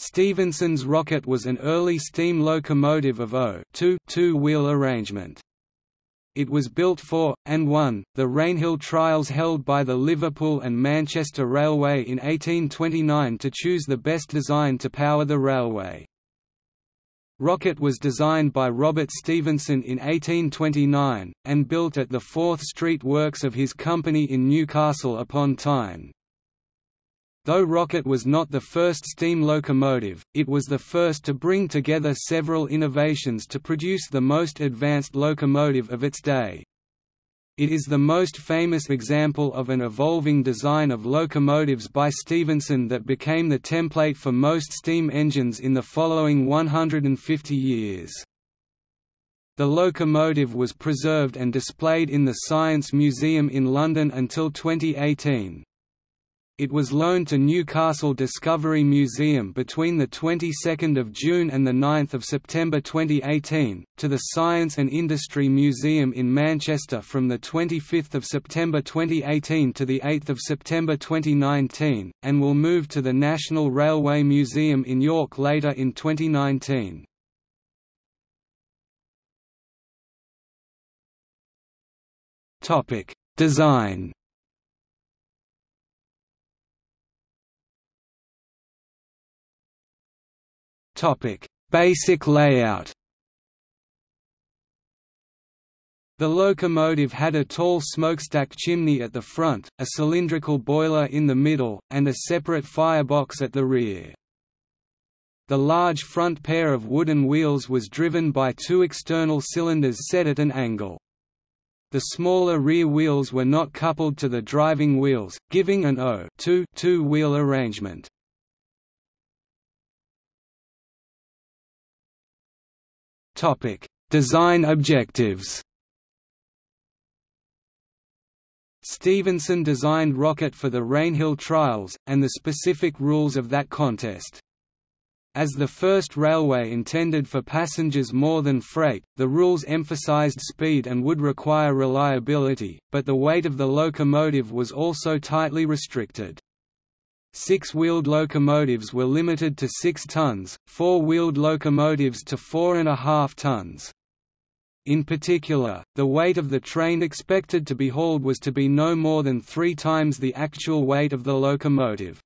Stephenson's rocket was an early steam locomotive of O two-wheel arrangement. It was built for, and won, the Rainhill trials held by the Liverpool and Manchester Railway in 1829 to choose the best design to power the railway. Rocket was designed by Robert Stephenson in 1829, and built at the Forth Street Works of his company in Newcastle upon Tyne. Though Rocket was not the first steam locomotive, it was the first to bring together several innovations to produce the most advanced locomotive of its day. It is the most famous example of an evolving design of locomotives by Stephenson that became the template for most steam engines in the following 150 years. The locomotive was preserved and displayed in the Science Museum in London until 2018. It was loaned to Newcastle Discovery Museum between the 22nd of June and the 9th of September 2018, to the Science and Industry Museum in Manchester from the 25th of September 2018 to the 8th of September 2019, and will move to the National Railway Museum in York later in 2019. Topic: Design Topic: Basic layout. The locomotive had a tall smokestack chimney at the front, a cylindrical boiler in the middle, and a separate firebox at the rear. The large front pair of wooden wheels was driven by two external cylinders set at an angle. The smaller rear wheels were not coupled to the driving wheels, giving an O two-wheel arrangement. Topic: Design objectives. Stephenson designed Rocket for the Rainhill trials, and the specific rules of that contest. As the first railway intended for passengers more than freight, the rules emphasized speed and would require reliability, but the weight of the locomotive was also tightly restricted. Six-wheeled locomotives were limited to 6 tons, four-wheeled locomotives to 4.5 tons. In particular, the weight of the train expected to be hauled was to be no more than three times the actual weight of the locomotive.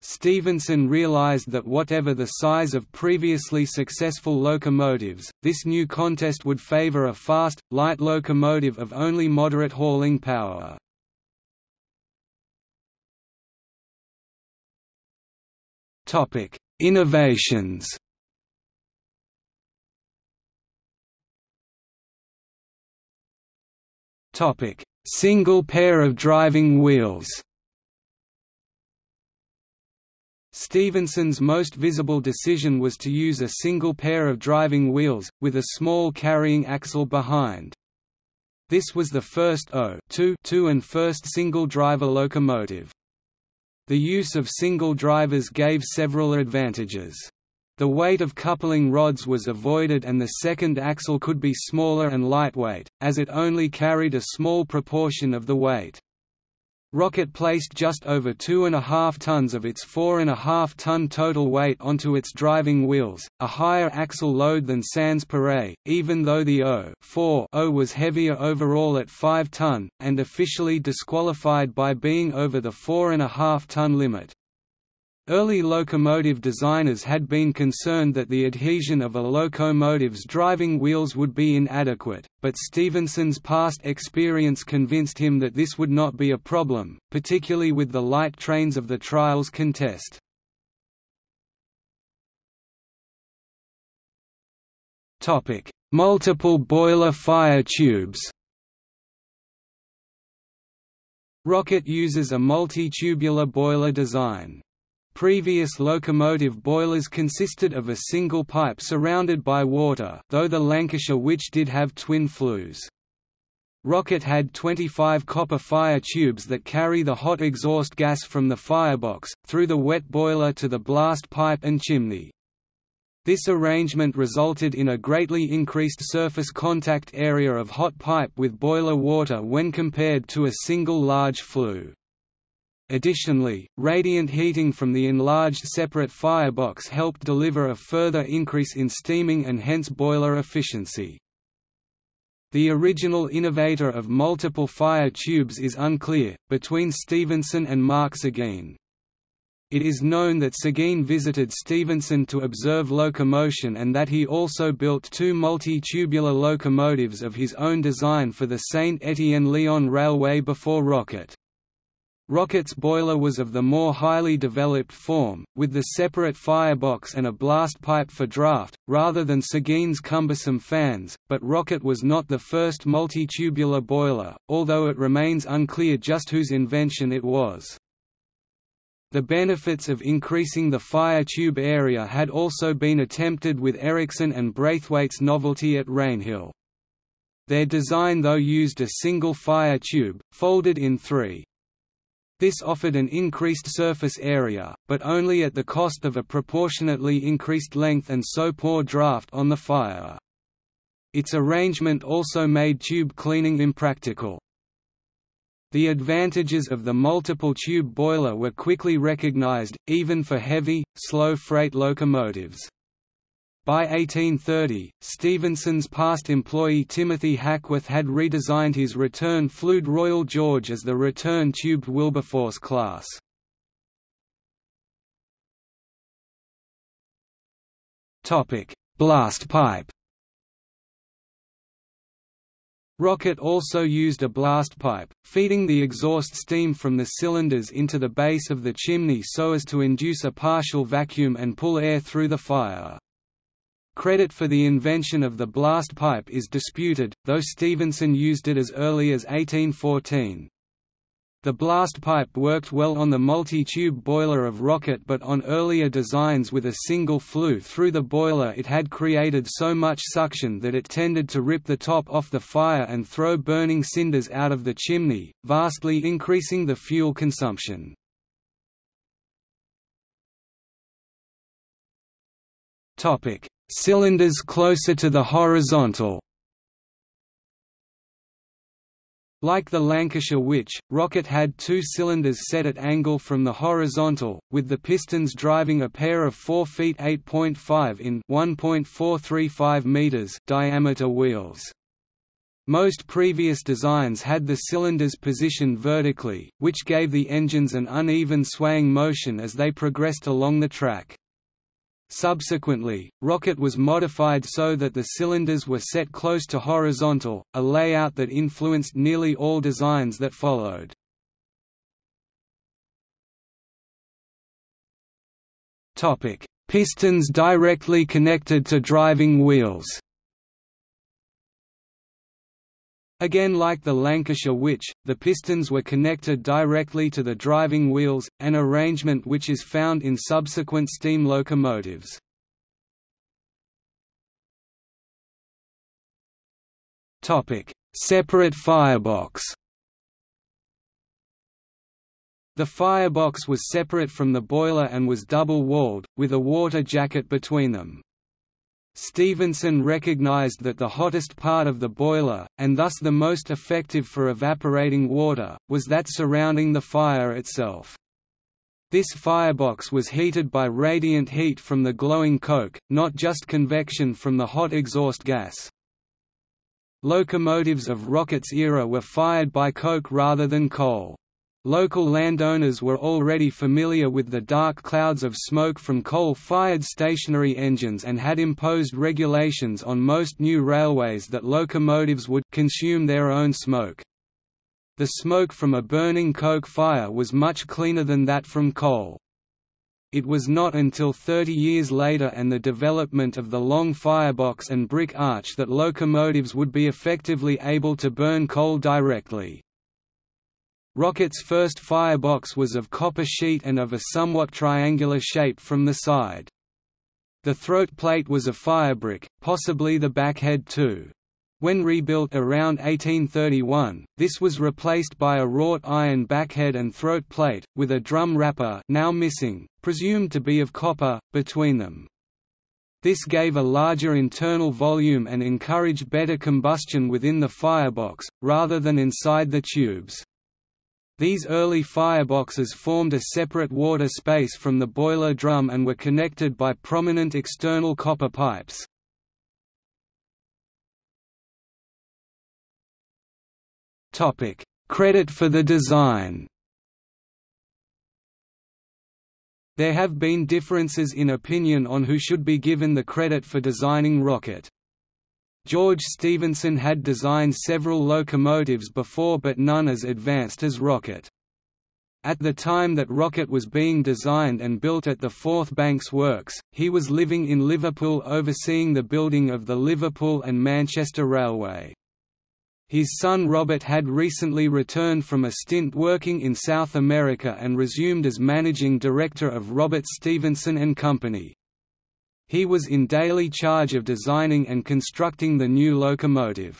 Stephenson realized that whatever the size of previously successful locomotives, this new contest would favor a fast, light locomotive of only moderate hauling power. Topic: Innovations. Topic: Single pair of driving wheels. Stephenson's most visible decision was to use a single pair of driving wheels, with a small carrying axle behind. This was the first O 2 and first single-driver locomotive. The use of single drivers gave several advantages. The weight of coupling rods was avoided and the second axle could be smaller and lightweight, as it only carried a small proportion of the weight. Rocket placed just over 2.5 tons of its 4.5 ton total weight onto its driving wheels, a higher axle load than Sans Pareil, even though the O was heavier overall at 5 ton, and officially disqualified by being over the 4.5 ton limit. Early locomotive designers had been concerned that the adhesion of a locomotive's driving wheels would be inadequate, but Stephenson's past experience convinced him that this would not be a problem, particularly with the light trains of the trials contest. Multiple boiler fire tubes Rocket uses a multi-tubular boiler design. Previous locomotive boilers consisted of a single pipe surrounded by water though the Lancashire Witch did have twin flues. Rocket had 25 copper fire tubes that carry the hot exhaust gas from the firebox, through the wet boiler to the blast pipe and chimney. This arrangement resulted in a greatly increased surface contact area of hot pipe with boiler water when compared to a single large flue. Additionally, radiant heating from the enlarged separate firebox helped deliver a further increase in steaming and hence boiler efficiency. The original innovator of multiple fire tubes is unclear, between Stephenson and Marc Seguin. It is known that Seguin visited Stephenson to observe locomotion and that he also built two multi-tubular locomotives of his own design for the Saint-Étienne-Lyon Railway before Rocket. Rocket's boiler was of the more highly developed form, with the separate firebox and a blast pipe for draft, rather than Seguin's cumbersome fans, but Rocket was not the first multi-tubular boiler, although it remains unclear just whose invention it was. The benefits of increasing the fire tube area had also been attempted with Ericsson and Braithwaite's novelty at Rainhill. Their design though used a single fire tube, folded in three. This offered an increased surface area, but only at the cost of a proportionately increased length and so poor draft on the fire. Its arrangement also made tube cleaning impractical. The advantages of the multiple tube boiler were quickly recognized, even for heavy, slow freight locomotives. By 1830, Stephenson's past employee Timothy Hackworth had redesigned his return flued Royal George as the return tubed Wilberforce class. Blast pipe Rocket also used a blast pipe, feeding the exhaust steam from the cylinders into the base of the chimney so as to induce a partial vacuum and pull air through the fire. Credit for the invention of the blast pipe is disputed, though Stephenson used it as early as 1814. The blast pipe worked well on the multi-tube boiler of Rocket but on earlier designs with a single flue through the boiler it had created so much suction that it tended to rip the top off the fire and throw burning cinders out of the chimney, vastly increasing the fuel consumption. Cylinders closer to the horizontal Like the Lancashire Witch, Rocket had two cylinders set at angle from the horizontal, with the pistons driving a pair of 4 feet 8.5 in 1.435 meters diameter wheels. Most previous designs had the cylinders positioned vertically, which gave the engines an uneven swaying motion as they progressed along the track. Subsequently, Rocket was modified so that the cylinders were set close to horizontal, a layout that influenced nearly all designs that followed. Pistons directly connected to driving wheels Again like the Lancashire Witch, the pistons were connected directly to the driving wheels, an arrangement which is found in subsequent steam locomotives. Separate firebox The firebox was separate from the boiler and was double-walled, with a water jacket between them. Stephenson recognized that the hottest part of the boiler, and thus the most effective for evaporating water, was that surrounding the fire itself. This firebox was heated by radiant heat from the glowing coke, not just convection from the hot exhaust gas. Locomotives of Rocket's era were fired by coke rather than coal. Local landowners were already familiar with the dark clouds of smoke from coal-fired stationary engines and had imposed regulations on most new railways that locomotives would consume their own smoke. The smoke from a burning coke fire was much cleaner than that from coal. It was not until 30 years later and the development of the long firebox and brick arch that locomotives would be effectively able to burn coal directly. Rocket's first firebox was of copper sheet and of a somewhat triangular shape from the side. The throat plate was a firebrick, possibly the backhead too. When rebuilt around 1831, this was replaced by a wrought iron backhead and throat plate, with a drum wrapper now missing, presumed to be of copper, between them. This gave a larger internal volume and encouraged better combustion within the firebox, rather than inside the tubes. These early fireboxes formed a separate water space from the boiler drum and were connected by prominent external copper pipes. Credit for the design There have been differences in opinion on who should be given the credit for designing Rocket. George Stephenson had designed several locomotives before but none as advanced as Rocket. At the time that Rocket was being designed and built at the Forth Banks Works, he was living in Liverpool overseeing the building of the Liverpool and Manchester Railway. His son Robert had recently returned from a stint working in South America and resumed as managing director of Robert Stephenson and Company. He was in daily charge of designing and constructing the new locomotive.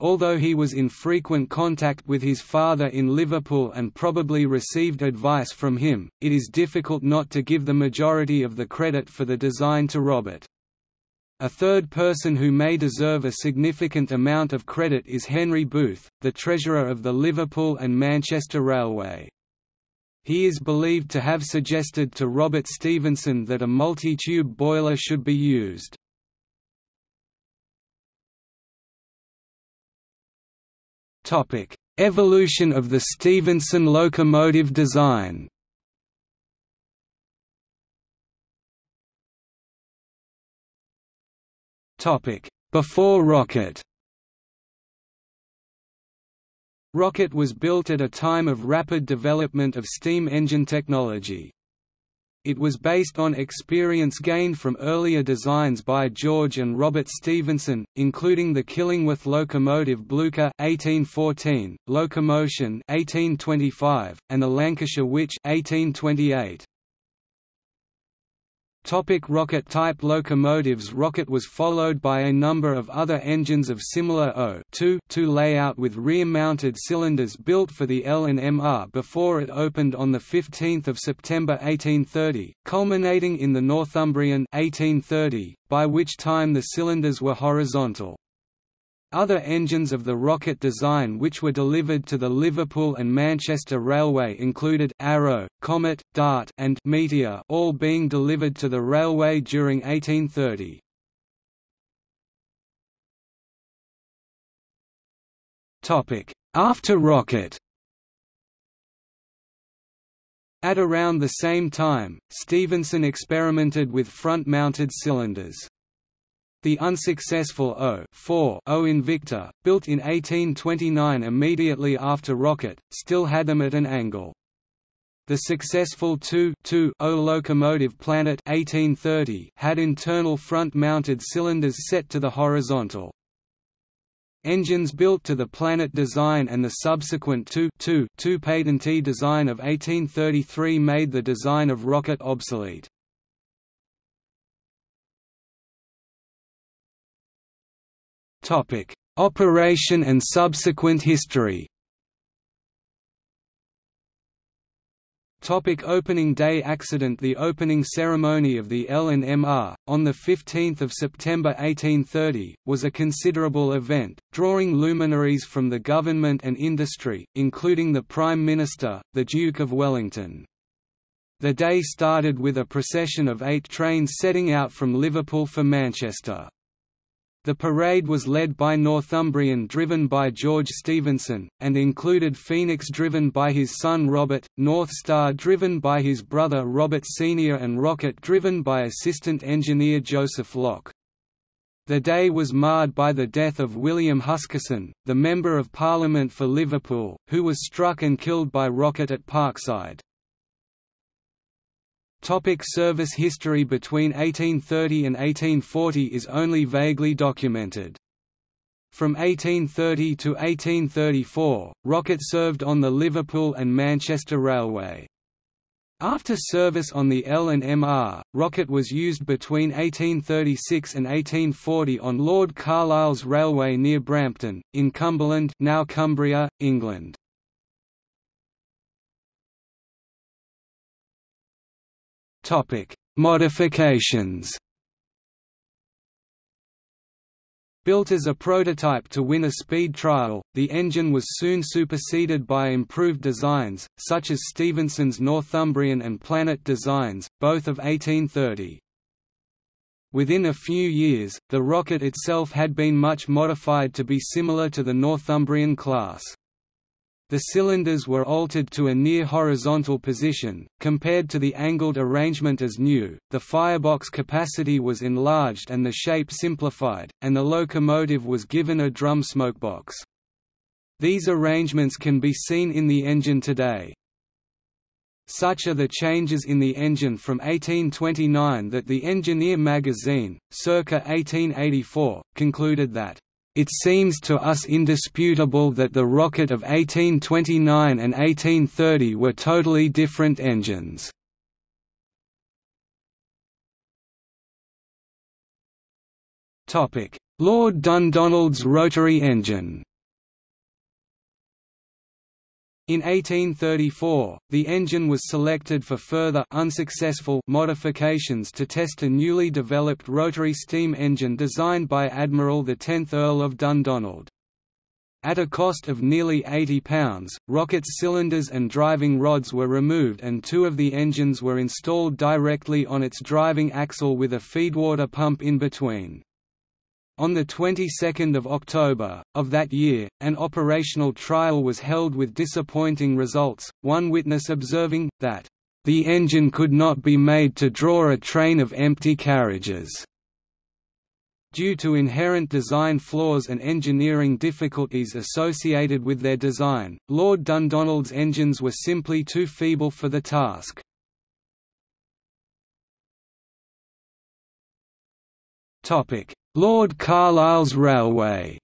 Although he was in frequent contact with his father in Liverpool and probably received advice from him, it is difficult not to give the majority of the credit for the design to Robert. A third person who may deserve a significant amount of credit is Henry Booth, the treasurer of the Liverpool and Manchester Railway. He is believed to have suggested to Robert Stephenson that a multi-tube boiler should be used. Evolution of the Stephenson locomotive design Before Rocket Rocket was built at a time of rapid development of steam engine technology. It was based on experience gained from earlier designs by George and Robert Stephenson, including the Killingworth locomotive Blucher (1814), Locomotion (1825), and the Lancashire Witch (1828). Topic rocket-type locomotives Rocket was followed by a number of other engines of similar O-2 layout with rear-mounted cylinders built for the L&MR before it opened on 15 September 1830, culminating in the Northumbrian 1830, by which time the cylinders were horizontal. Other engines of the rocket design which were delivered to the Liverpool and Manchester Railway included Arrow, Comet, Dart and Meteor all being delivered to the railway during 1830. After Rocket At around the same time, Stephenson experimented with front-mounted cylinders. The unsuccessful O O Invicta, built in 1829 immediately after Rocket, still had them at an angle. The successful 2-2 O locomotive Planet 1830 had internal front-mounted cylinders set to the horizontal. Engines built to the Planet design and the subsequent 2 2 patentee design of 1833 made the design of Rocket obsolete. Operation and subsequent history. Topic opening day accident The opening ceremony of the L&MR, on 15 September 1830, was a considerable event, drawing luminaries from the government and industry, including the Prime Minister, the Duke of Wellington. The day started with a procession of eight trains setting out from Liverpool for Manchester. The parade was led by Northumbrian driven by George Stephenson, and included Phoenix driven by his son Robert, North Star driven by his brother Robert Sr. and Rocket driven by assistant engineer Joseph Locke. The day was marred by the death of William Huskisson, the Member of Parliament for Liverpool, who was struck and killed by Rocket at Parkside. Topic service history Between 1830 and 1840 is only vaguely documented. From 1830 to 1834, Rocket served on the Liverpool and Manchester Railway. After service on the L&MR, Rocket was used between 1836 and 1840 on Lord Carlisle's railway near Brampton, in Cumberland now Cumbria, England. Topic: Modifications. Built as a prototype to win a speed trial, the engine was soon superseded by improved designs, such as Stephenson's Northumbrian and Planet designs, both of 1830. Within a few years, the rocket itself had been much modified to be similar to the Northumbrian class. The cylinders were altered to a near horizontal position, compared to the angled arrangement as new, the firebox capacity was enlarged and the shape simplified, and the locomotive was given a drum smokebox. These arrangements can be seen in the engine today. Such are the changes in the engine from 1829 that the Engineer magazine, circa 1884, concluded that it seems to us indisputable that the rocket of 1829 and 1830 were totally different engines. Lord Dundonald's rotary engine in 1834, the engine was selected for further unsuccessful modifications to test a newly developed rotary steam engine designed by Admiral the 10th Earl of Dundonald. At a cost of nearly £80, rocket's cylinders and driving rods were removed and two of the engines were installed directly on its driving axle with a feedwater pump in between. On the 22nd of October, of that year, an operational trial was held with disappointing results, one witness observing, that, "...the engine could not be made to draw a train of empty carriages." Due to inherent design flaws and engineering difficulties associated with their design, Lord Dundonald's engines were simply too feeble for the task. Topic: Lord Carlisle's Railway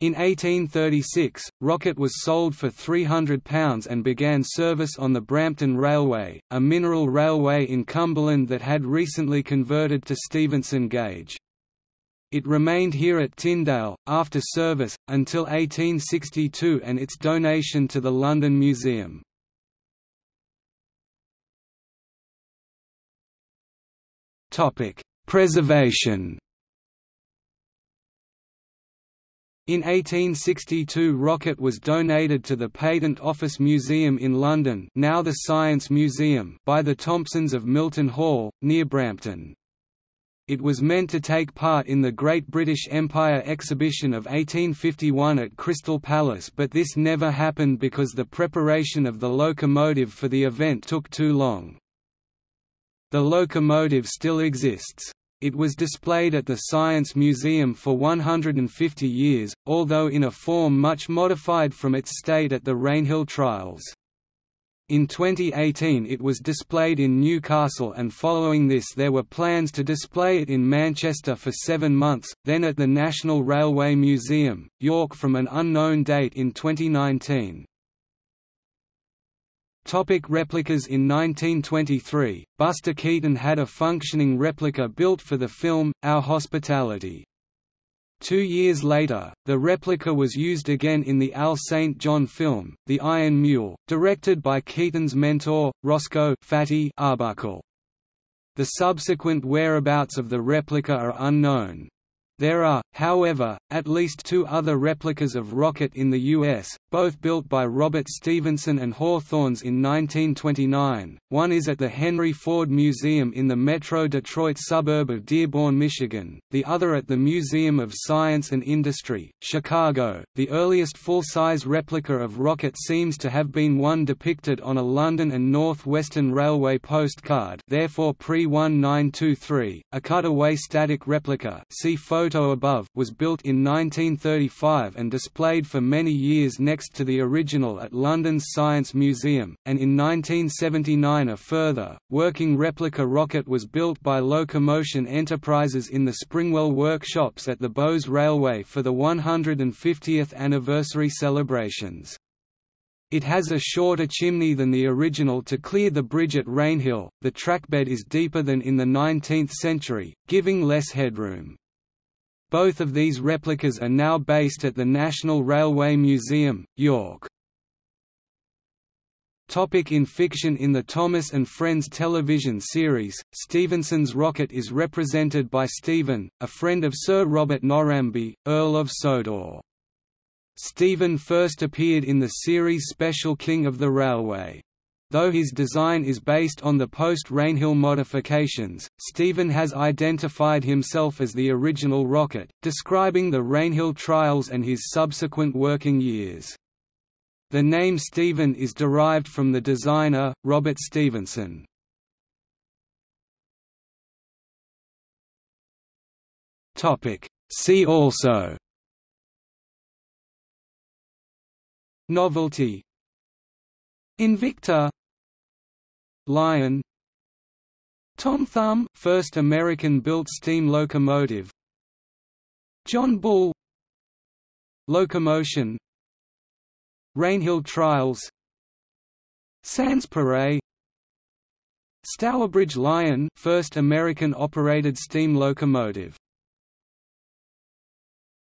in 1836, Rocket was sold for £300 and began service on the Brampton Railway, a mineral railway in Cumberland that had recently converted to Stephenson gauge. It remained here at Tindale, after service, until 1862 and its donation to the London Museum. Topic: Preservation. In 1862 Rocket was donated to the Patent Office Museum in London now the Science Museum by the Thompsons of Milton Hall, near Brampton. It was meant to take part in the Great British Empire exhibition of 1851 at Crystal Palace but this never happened because the preparation of the locomotive for the event took too long. The locomotive still exists. It was displayed at the Science Museum for 150 years, although in a form much modified from its state at the Rainhill trials. In 2018 it was displayed in Newcastle and following this there were plans to display it in Manchester for seven months, then at the National Railway Museum, York from an unknown date in 2019. Topic replicas In 1923, Buster Keaton had a functioning replica built for the film, Our Hospitality. Two years later, the replica was used again in the Al St. John film, The Iron Mule, directed by Keaton's mentor, Roscoe Fatty Arbuckle. The subsequent whereabouts of the replica are unknown. There are, however, at least two other replicas of Rocket in the U.S., both built by Robert Stephenson and Hawthorns in 1929. One is at the Henry Ford Museum in the Metro Detroit suburb of Dearborn, Michigan, the other at the Museum of Science and Industry, Chicago. The earliest full-size replica of Rocket seems to have been one depicted on a London and North Western Railway postcard, therefore pre-1923, a cutaway static replica. See photo photo above was built in 1935 and displayed for many years next to the original at London's Science Museum, and in 1979 a further, working replica rocket was built by Locomotion Enterprises in the Springwell workshops at the Bowes Railway for the 150th anniversary celebrations. It has a shorter chimney than the original to clear the bridge at Rainhill. The trackbed is deeper than in the 19th century, giving less headroom. Both of these replicas are now based at the National Railway Museum, York. Topic in fiction In the Thomas and Friends television series, Stephenson's rocket is represented by Stephen, a friend of Sir Robert Norramby, Earl of Sodor. Stephen first appeared in the series special King of the Railway. Though his design is based on the post-Rainhill modifications, Stephen has identified himself as the original rocket, describing the Rainhill trials and his subsequent working years. The name Stephen is derived from the designer, Robert Stephenson. See also Novelty Invicta Lion. Tom Thumb first American-built steam locomotive. John Bull. Locomotion. Rainhill Trials. Sanspareil Stourbridge Lion first American-operated steam locomotive